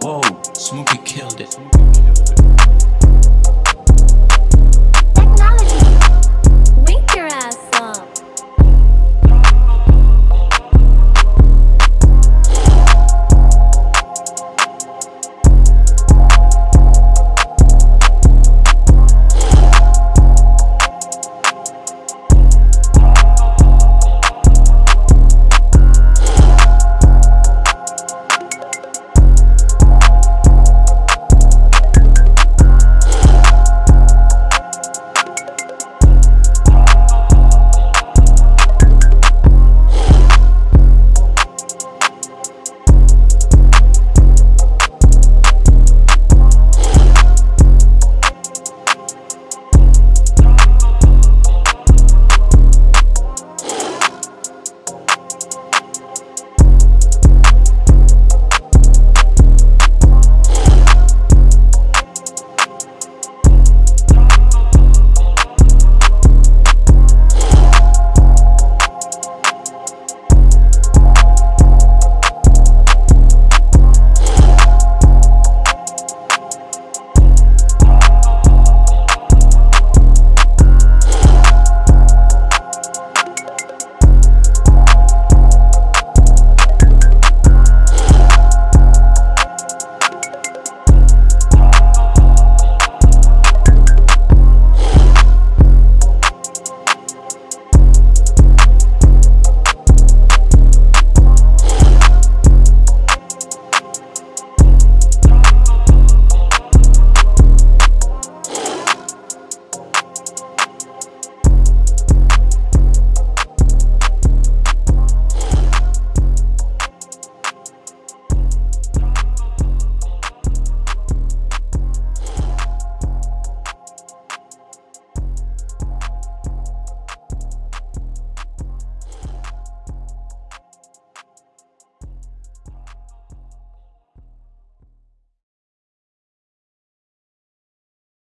Whoa, Smokey killed it.